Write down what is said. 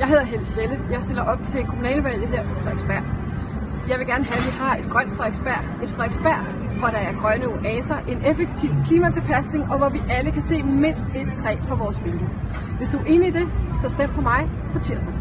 Jeg hedder Helle Selle. Jeg stiller op til kommunalvalget her på Frederiksberg. Jeg vil gerne have, at vi har et grønt Frederiksberg. Et Frederiksberg, hvor der er grønne oaser, en effektiv klimatilpasning, og hvor vi alle kan se mindst et træ for vores vilje. Hvis du er enig i det, så stem på mig på tirsdag.